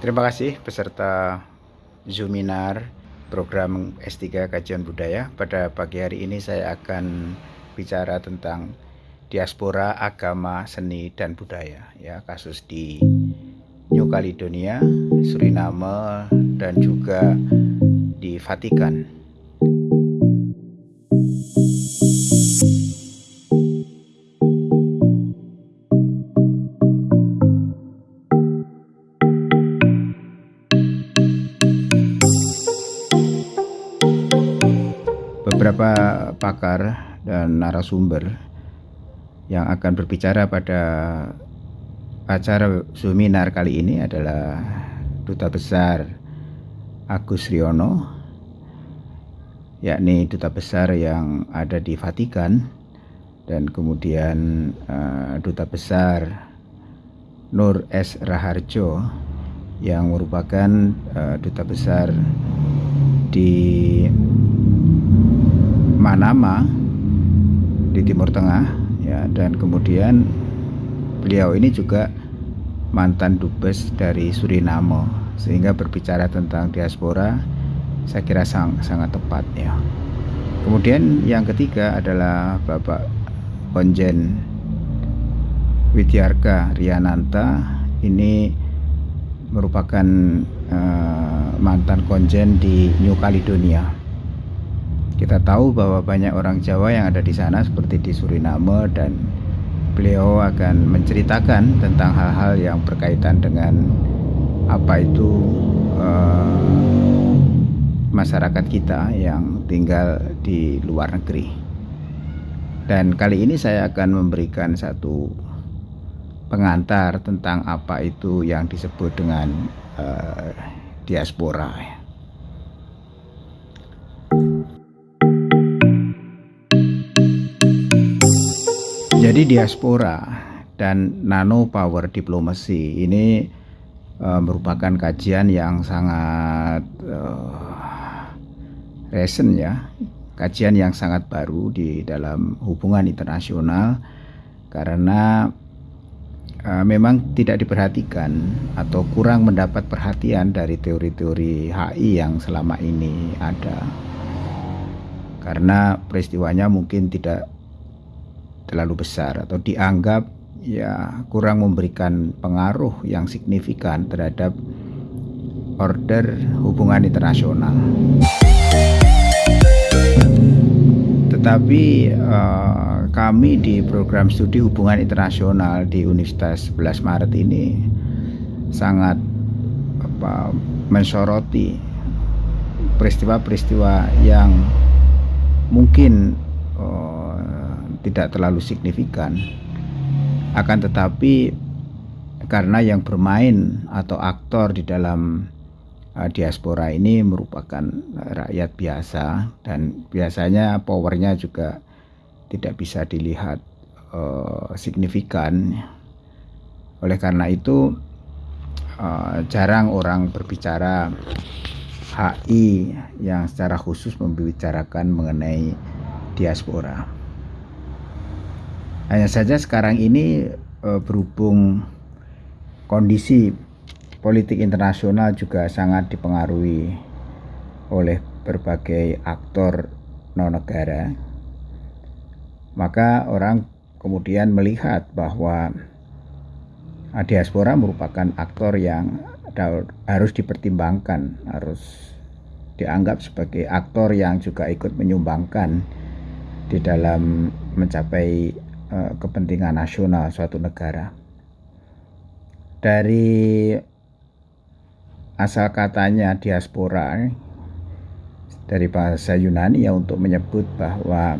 Terima kasih peserta Zuminar program S3 Kajian Budaya. Pada pagi hari ini saya akan bicara tentang diaspora agama, seni dan budaya ya, kasus di New Caledonia, Suriname dan juga di Vatikan. Beberapa pakar dan narasumber yang akan berbicara pada acara seminar kali ini adalah Duta Besar Agus Riono yakni Duta Besar yang ada di Vatikan dan kemudian uh, Duta Besar Nur S. Raharjo yang merupakan uh, Duta Besar di Manama di Timur Tengah ya. Dan kemudian beliau ini juga mantan dubes dari Suriname sehingga berbicara tentang diaspora saya kira sang, sangat tepat ya. Kemudian yang ketiga adalah Bapak Konjen Widyarka Riananta. Ini merupakan uh, mantan konjen di New Caledonia kita tahu bahwa banyak orang Jawa yang ada di sana seperti di Suriname dan beliau akan menceritakan tentang hal-hal yang berkaitan dengan apa itu uh, masyarakat kita yang tinggal di luar negeri. Dan kali ini saya akan memberikan satu pengantar tentang apa itu yang disebut dengan uh, diaspora. Jadi diaspora dan nano power diplomacy ini uh, merupakan kajian yang sangat uh, recent ya, kajian yang sangat baru di dalam hubungan internasional karena uh, memang tidak diperhatikan atau kurang mendapat perhatian dari teori-teori HI yang selama ini ada. Karena peristiwanya mungkin tidak terlalu besar atau dianggap ya kurang memberikan pengaruh yang signifikan terhadap order hubungan internasional. Tetapi uh, kami di program studi hubungan internasional di Universitas 11 Maret ini sangat apa, mensoroti peristiwa-peristiwa yang mungkin uh, tidak terlalu signifikan akan tetapi karena yang bermain atau aktor di dalam uh, diaspora ini merupakan rakyat biasa dan biasanya powernya juga tidak bisa dilihat uh, signifikan oleh karena itu uh, jarang orang berbicara HI yang secara khusus membicarakan mengenai diaspora. Hanya saja sekarang ini e, berhubung kondisi politik internasional juga sangat dipengaruhi oleh berbagai aktor non negara, maka orang kemudian melihat bahwa diaspora merupakan aktor yang harus dipertimbangkan, harus dianggap sebagai aktor yang juga ikut menyumbangkan di dalam mencapai Eh, kepentingan nasional suatu negara. Dari asal katanya diaspora dari bahasa Yunani ya untuk menyebut bahwa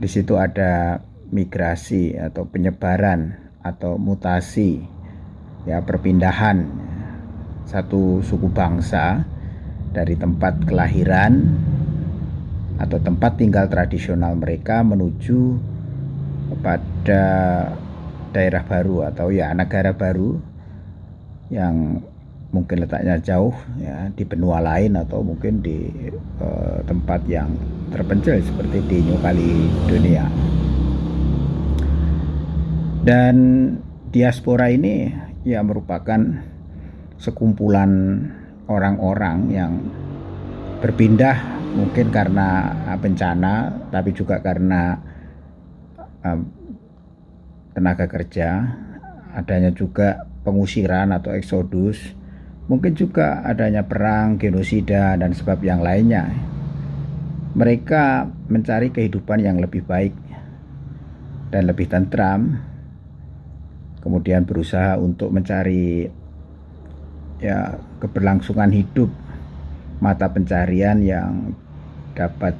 di situ ada migrasi atau penyebaran atau mutasi ya perpindahan satu suku bangsa dari tempat kelahiran atau tempat tinggal tradisional mereka menuju kepada daerah baru atau ya negara baru yang mungkin letaknya jauh ya di benua lain atau mungkin di uh, tempat yang terpencil seperti di New Caledonia. Dan diaspora ini ya merupakan sekumpulan orang-orang yang berpindah mungkin karena bencana tapi juga karena tenaga kerja adanya juga pengusiran atau eksodus mungkin juga adanya perang, genosida dan sebab yang lainnya. Mereka mencari kehidupan yang lebih baik dan lebih tentram kemudian berusaha untuk mencari ya keberlangsungan hidup mata pencarian yang dapat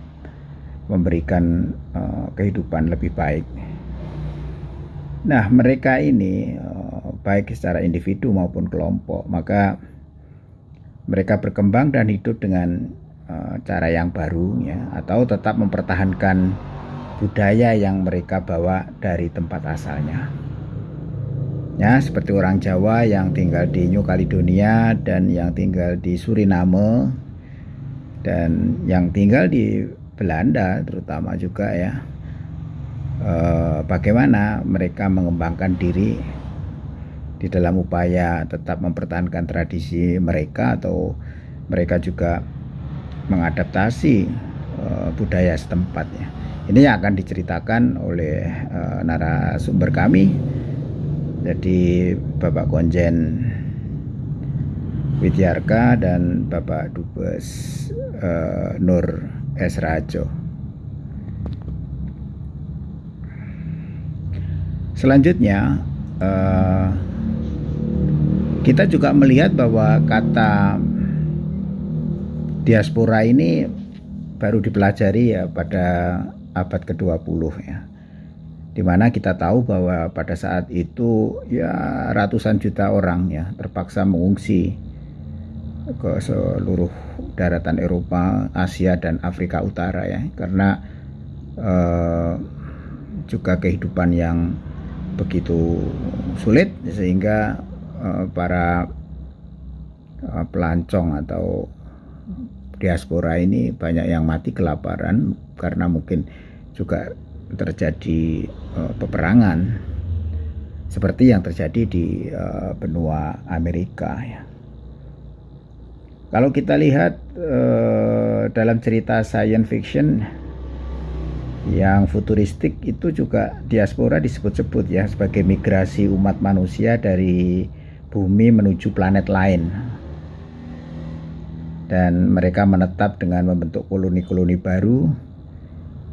memberikan uh, kehidupan lebih baik. Nah, mereka ini uh, baik secara individu maupun kelompok, maka mereka berkembang dan hidup dengan uh, cara yang baru ya atau tetap mempertahankan budaya yang mereka bawa dari tempat asalnya. Ya, seperti orang Jawa yang tinggal di New Caledonia dan yang tinggal di Suriname dan yang tinggal di Belanda terutama juga ya. Eh, bagaimana mereka mengembangkan diri di dalam upaya tetap mempertahankan tradisi mereka atau mereka juga mengadaptasi eh, budaya setempat ya. Ini yang akan diceritakan oleh uh, narasumber kami jadi Bapak Konjen Widyarka dan Bapak Dubes uh, Nur S. Rajo. Selanjutnya uh, kita juga melihat bahwa kata diaspora ini baru dipelajari ya pada abad ke-20 ya di mana kita tahu bahwa pada saat itu ya ratusan juta orang ya terpaksa mengungsi ke seluruh daratan Eropa, Asia dan Afrika Utara ya karena eh, juga kehidupan yang begitu sulit sehingga eh, para eh, pelancong atau diaspora ini banyak yang mati kelaparan karena mungkin juga terjadi uh, peperangan seperti yang terjadi di uh, benua Amerika ya. Kalau kita lihat uh, dalam cerita science fiction yang futuristik itu juga diaspora disebut-sebut ya sebagai migrasi umat manusia dari bumi menuju planet lain. Dan mereka menetap dengan membentuk koloni-koloni baru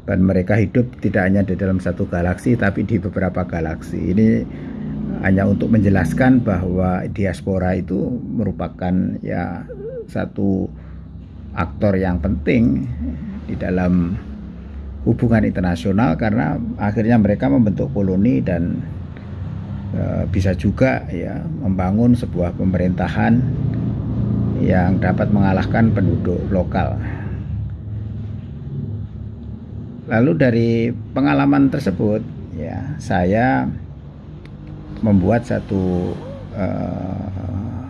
dan mereka hidup tidak hanya di dalam satu galaksi tapi di beberapa galaksi ini hanya untuk menjelaskan bahwa diaspora itu merupakan ya satu aktor yang penting di dalam hubungan internasional karena akhirnya mereka membentuk koloni dan e, bisa juga ya membangun sebuah pemerintahan yang dapat mengalahkan penduduk lokal. Lalu dari pengalaman tersebut ya saya membuat satu uh,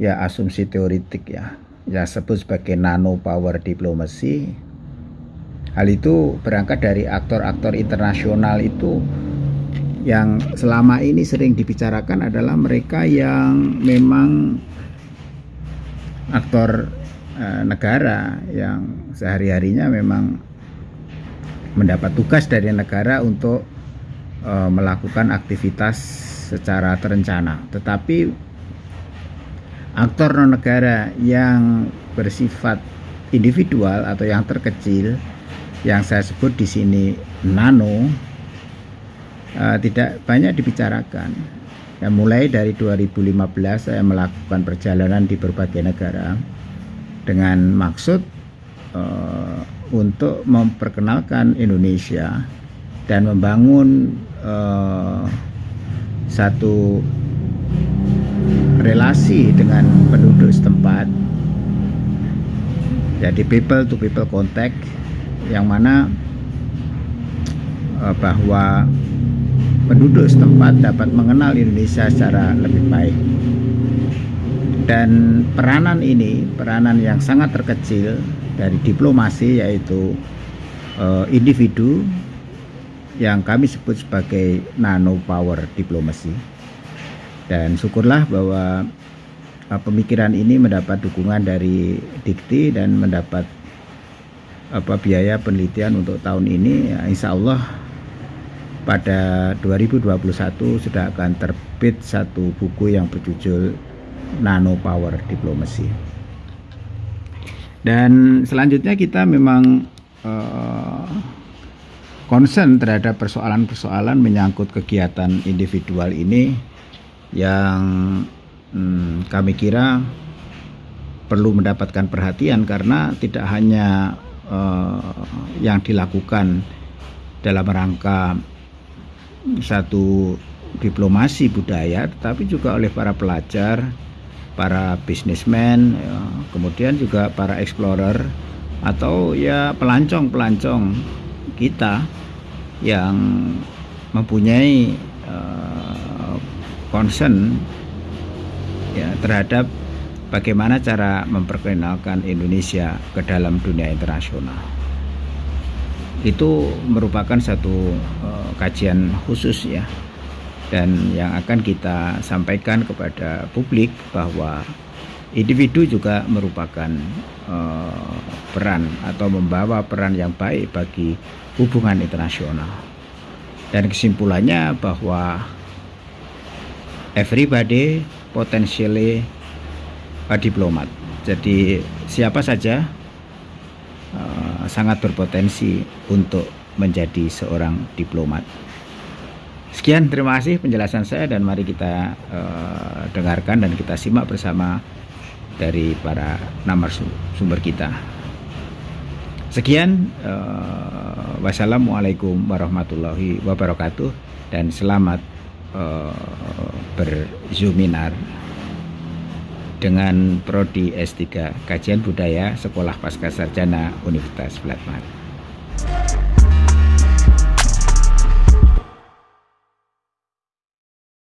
ya asumsi teoritik ya. Ya sebut sebagai nano power diplomacy. Hal itu berangkat dari aktor-aktor internasional itu yang selama ini sering dibicarakan adalah mereka yang memang aktor uh, negara yang sehari-harinya memang mendapat tugas dari negara untuk e, melakukan aktivitas secara terencana. Tetapi aktor non negara yang bersifat individual atau yang terkecil yang saya sebut di sini nano e, tidak banyak dibicarakan. Ya, mulai dari 2015 saya melakukan perjalanan di berbagai negara dengan maksud uh, untuk memperkenalkan Indonesia dan membangun uh, satu relasi dengan penduduk setempat. Jadi people to people contact yang mana uh, bahwa penduduk setempat dapat mengenal Indonesia secara lebih baik. Dan peranan ini peranan yang sangat terkecil dari diplomasi yaitu uh, individu yang kami sebut sebagai nano power diplomasi dan syukurlah bahwa uh, pemikiran ini mendapat dukungan dari Dikti dan mendapat apa biaya penelitian untuk tahun ini. Ya, insya Allah pada 2021 sudah akan terbit satu buku yang berjudul Nano Power Diplomacy. Dan selanjutnya kita memang uh, concern terhadap persoalan-persoalan menyangkut kegiatan individual ini yang hmm, kami kira perlu mendapatkan perhatian karena tidak hanya uh, yang dilakukan dalam rangka satu diplomasi budaya tetapi juga oleh para pelajar, para bisnismen, ya, kemudian juga para explorer atau ya pelancong-pelancong kita yang mempunyai uh, concern ya terhadap bagaimana cara memperkenalkan Indonesia ke dalam dunia internasional. Itu merupakan satu uh, kajian khusus ya dan yang akan kita sampaikan kepada publik bahwa individu juga merupakan uh, peran atau membawa peran yang baik bagi hubungan internasional. Dan kesimpulannya bahwa everybody potentially a diplomat. Jadi siapa saja uh, sangat berpotensi untuk menjadi seorang diplomat. Sekian terima kasih penjelasan saya dan mari kita uh, dengarkan dan kita simak bersama dari para sumber kita. Sekian, uh, wassalamualaikum warahmatullahi wabarakatuh dan selamat uh, berzuminar dengan Prodi S3 Kajian Budaya Sekolah Pasca Sarjana Universitas Blatman.